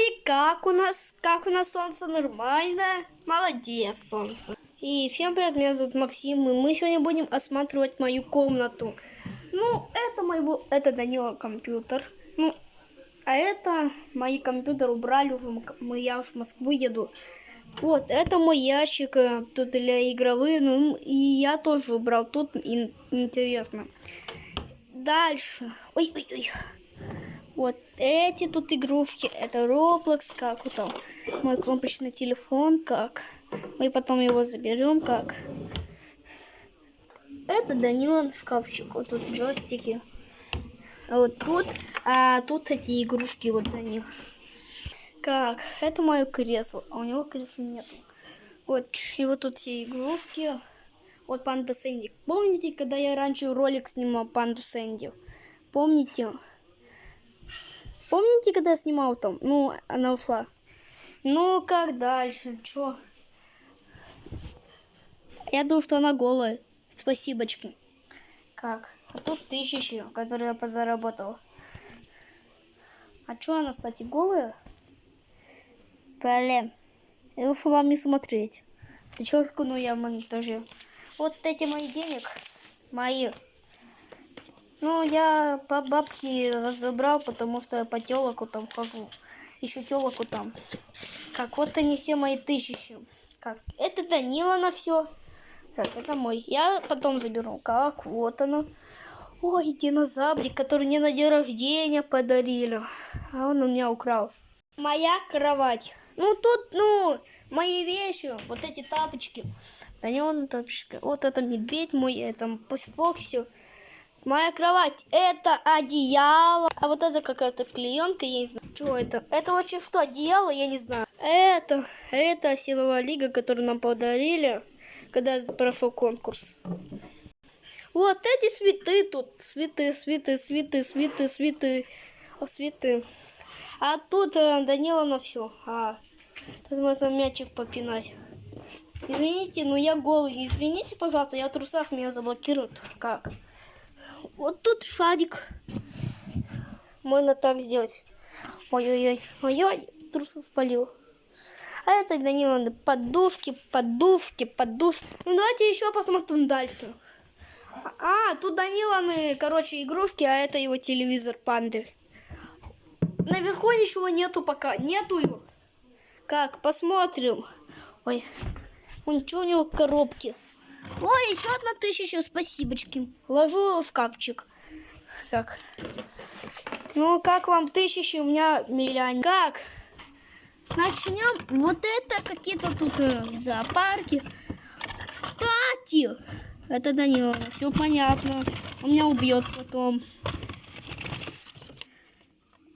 и как у нас? Как у нас солнце? Нормально? Молодец, солнце. И всем привет, меня зовут Максим, и мы сегодня будем осматривать мою комнату. Ну, это мой, это Данила компьютер. Ну, а это мои компьютеры убрали уже, мы, я уже в Москву еду. Вот, это мой ящик, э, тут для игровые, ну, и я тоже убрал, тут ин интересно. Дальше. Ой-ой-ой. Вот эти тут игрушки. Это Roblox, как вот там. Мой кнопочный телефон, как. Мы потом его заберем, как. Это Данила шкафчик. Вот тут джойстики. А вот тут, а тут эти игрушки вот они. Как? Это мое кресло. А у него кресла нет. Вот, и вот тут все игрушки. Вот Панда Сэнди. Помните, когда я раньше ролик снимал Панду Сэнди? Помните? Помните, когда я снимал там? Ну, она ушла. Ну, как дальше? Чё? Я думаю, что она голая. Спасибочки. Как? А тут тысячи, которые я позаработал. А чё она, кстати, голая? Блин. Я лучше вам не смотреть. Зачеркну ну, я в монтаже. Вот эти мои денег. Мои. Ну, я по бабке разобрал, потому что я по телоку там хожу. Еще телоку там. Как вот они все мои тысячи. Как? Это Данила на все. Так, это мой. Я потом заберу. Как? Вот оно. Ой, динозаврик, который мне на день рождения подарили. А он у меня украл. Моя кровать. Ну, тут, ну, мои вещи. Вот эти тапочки. Да не он. Вот это медведь мой, это Фокси. Моя кровать это одеяло. А вот это какая-то клеенка, я не знаю. Что это? Это вообще что, одеяло? Я не знаю. Это, это силовая лига, которую нам подарили, когда прошел конкурс. Вот эти цветы тут. Цветы, цветы, цветы, цветы, цветы. О, цветы. А тут э, Данила на все. А, тут можно мячик попинать. Извините, но я голый. Извините, пожалуйста, я в трусах меня заблокируют. Как? Вот тут шарик. Можно так сделать. Ой-ой-ой. Ой-ой, трусы спалил. А это Данила подушки, подушки, подушки. Ну давайте еще посмотрим дальше. А, тут Даниланы, короче, игрушки, а это его телевизор панды. Наверху ничего нету пока. Нету его. Как, посмотрим. Ой, он у него в коробке? Ой, еще одна тысяча, спасибочки. Ложу в шкафчик. Так. Ну, как вам тысячи? У меня миллион. Как? Начнем. Вот это какие-то тут э, зоопарки. Кстати, это Данила. Все понятно. Он меня убьет потом.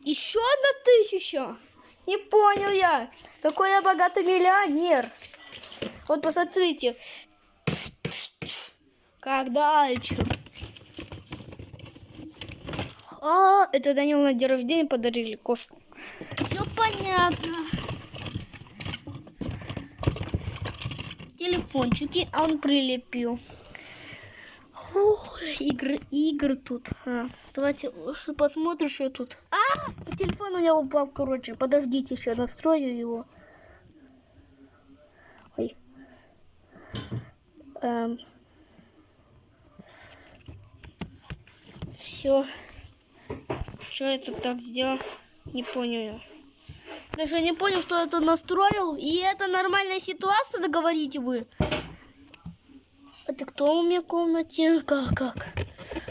Еще одна тысяча. Не понял я. Какой я богатый миллионер. Вот посмотрите. Как дальше? А, это Данил на день рождения подарили кошку. Все понятно. Телефончики он прилепил. Ох, игры, игры тут. А, давайте лучше посмотрим, что тут. А, телефон у меня упал, короче. Подождите, сейчас настрою его. Ой. Эм. Все. Что это так сделал? Не понял Даже не понял, что это настроил. И это нормальная ситуация, договорите вы. Это кто у меня в комнате? Как, как?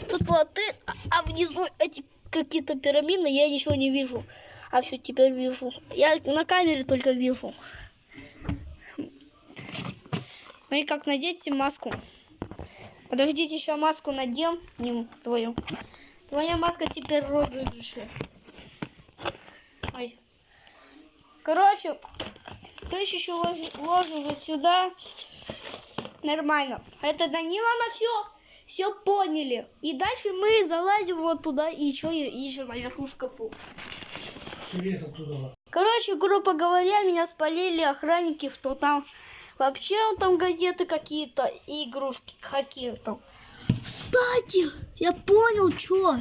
Тут плоты, а внизу эти какие-то пирамиды, я ничего не вижу. А все, теперь вижу. Я на камере только вижу. Ну как надеть маску? Подождите, еще маску надем. Не твою. Твоя маска теперь розыгрыше. Ой. Короче, тысячу ложу, ложу вот сюда. Нормально. Это Данила на все. Все поняли. И дальше мы залазим вот туда и еще ищем наверху шкафу. Короче, грубо говоря, меня спалили охранники, что там вообще там газеты какие-то и игрушки какие-то. Кстати, я понял, что.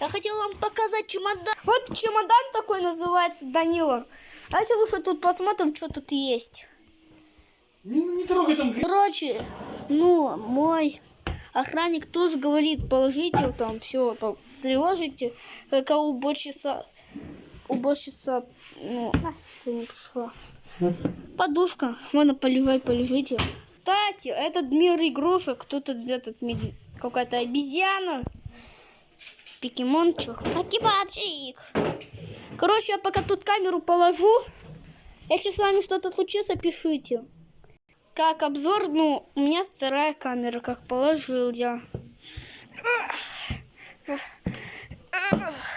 Я хотел вам показать чемодан. Вот чемодан такой называется, Данила. Давайте лучше тут посмотрим, что тут есть. Не, не трогай там. Короче, ну, мой охранник тоже говорит, положите там все, там, тревожите, какая уборщица, уборщица, ну, Настя не пришла. Подушка, можно полежать, полежите. Кстати, этот мир игрушек, кто-то этот меди- какая-то обезьяна, покемончик, покемончик. Короче, я пока тут камеру положу, если с вами что-то случится, пишите. Как обзор, ну, у меня вторая камера, как положил я.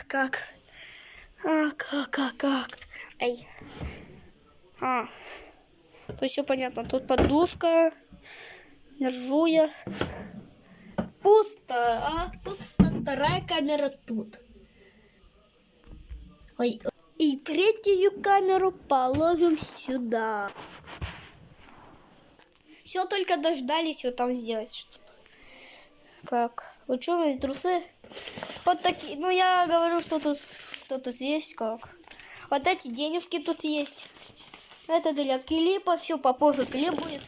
Как? А, как, как, как? Эй. А. Есть все понятно. Тут подушка. Держу я. Пусто, а? Пусто. Вторая камера тут. Ой. И третью камеру положим сюда. Все только дождались вот там сделать что-то. Как? Ученые трусы. Вот такие. Ну, я говорю, что тут, что тут есть, как. Вот эти денежки тут есть. Это для клипа. Все, попозже клип будет.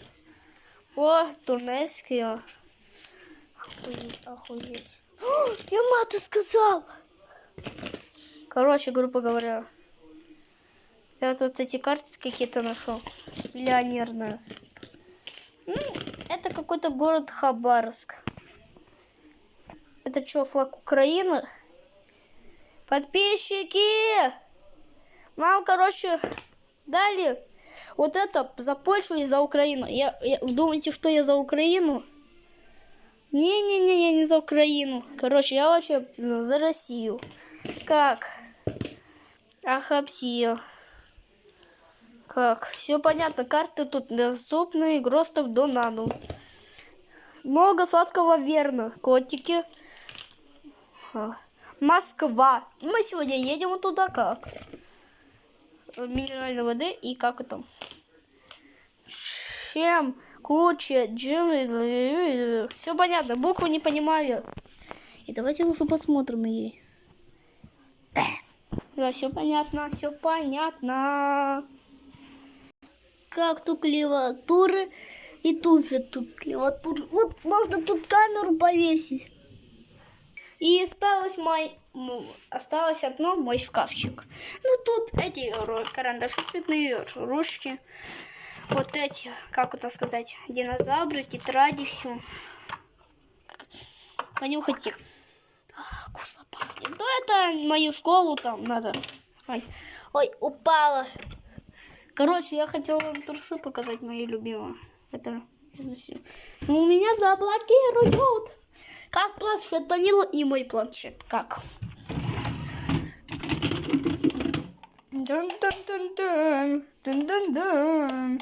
О, турнеские. Охуеть, охуеть. О, я мату сказал! Короче, грубо говоря. Я тут эти карты какие-то нашел. Миллионерные. Ну, это какой-то город Хабаровск. Это что, флаг Украины? Подписчики! Нам, короче, дали вот это за Польшу и за Украину. Я, я- думаете, что я за Украину? Не-не-не, я не за Украину. Короче, я вообще ну, за Россию. Как? Ахапсия. Как? Все понятно. Карты тут доступны. Гростов до нану. Много сладкого верно. Котики. Москва. Мы сегодня едем туда как? Минеральной воды и как это? Чем круче джим... Все понятно. Букву не понимаю. И давайте лучше посмотрим ей. Да, все понятно, все понятно. Как тут клавиатуры. И тут же тут клавиатура. Вот можно тут камеру повесить. И осталось мой... Осталось одно мой шкафчик. Ну тут эти карандаши цветные, ручки. Вот эти, как это сказать, динозавры, тетради, все. Понюхайте. А, Вкусно пахнет. Ну это мою школу там надо. Ой, ой, упала. Короче, я хотела вам трусы показать, мои любимые. Это... Ну, у меня заблокируют. Как планшет Данила и мой планшет. Как? Дун-дун-дун-дун. Дун-дун-дун.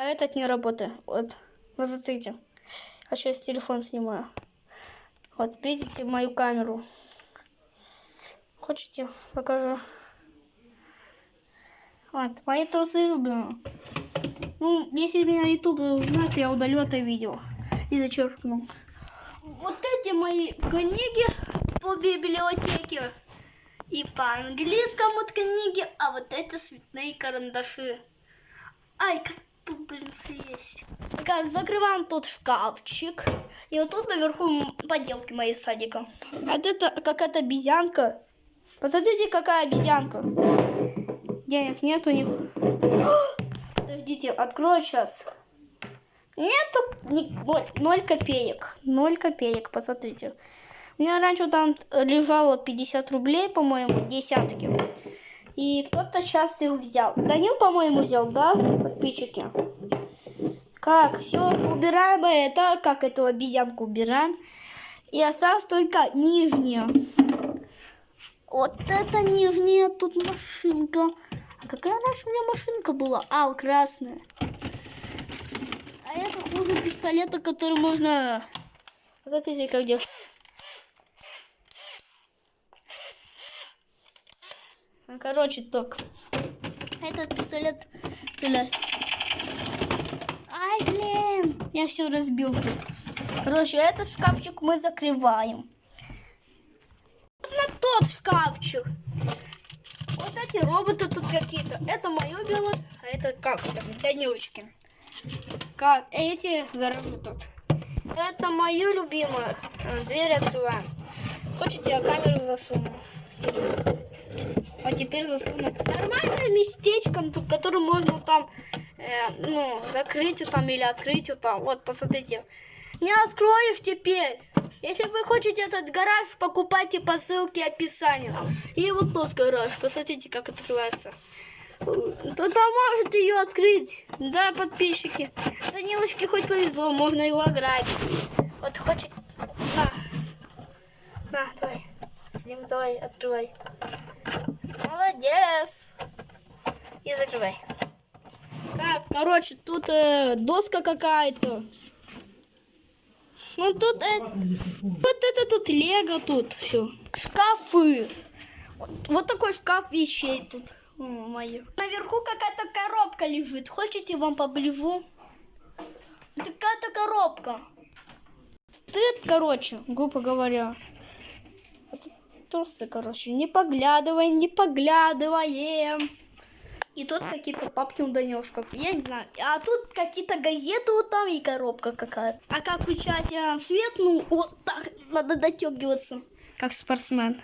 А этот не работает. Вот. Вот смотрите. А сейчас телефон снимаю. Вот, видите мою камеру. Хочете, покажу. Вот, мои трусы любимые. Ну, если меня YouTube узнает, я удалю это видео. И зачеркну. Вот эти мои книги по библиотеке. И по английскому книги, а вот это цветные карандаши. Ай, как тут, блин, есть. Как, закрываем тут шкафчик. И вот тут наверху поделки мои садика. Вот это какая-то обезьянка. Посмотрите, какая обезьянка. Денег нет у них. Подождите, открою сейчас. Нету ни- ноль копеек. Ноль копеек, посмотрите. У меня раньше там лежало 50 рублей, по-моему, десятки. И кто-то сейчас их взял. Данил, по-моему, взял, да, подписчики? Как? Все, убираем это. Как эту обезьянку убираем. И осталось только нижняя. Вот это нижняя тут машинка. А какая раньше у меня машинка была? А, красная. А это хуже пистолета, который можно... Смотрите, как делать. Короче, так. Этот пистолет стреляет. Ай, блин! Я все разбил тут. Короче, этот шкафчик мы закрываем. На тот шкафчик. Вот эти роботы тут какие-то. Это мое белое, а это как это, Данилочки. Как эти гаражи тут. Это мое любимое. Э, Дверь открываем. Хочете, я камеру засуну. А теперь засуну. Нормальное местечко, тут, которое можно там, э, ну, закрыть вот там или открыть вот там. Вот, посмотрите. Не откроешь теперь. Если вы хотите этот гараж, покупайте по ссылке описания. И вот тот гараж. Посмотрите, как открывается. Кто-то может ее открыть. Да, подписчики. Данилочке хоть повезло, можно его ограбить. Вот хочет... На. На, давай. С ним давай, открывай. Молодец. И закрывай. Так, короче, тут э, доска какая-то. Ну тут э, вот это тут лего тут все. Шкафы. Вот, вот такой шкаф вещей тут. О, моё. Наверху какая-то коробка лежит. Хотите вам поближу? Какая-то коробка. Стыд, короче, грубо говоря. Трусы, короче. Не поглядывай, не поглядываем. И тут какие-то папки у Данилушков. Я не знаю. А тут какие-то газеты вот там и коробка какая-то. А как включать э, свет, ну вот так надо дотягиваться, как спортсмен.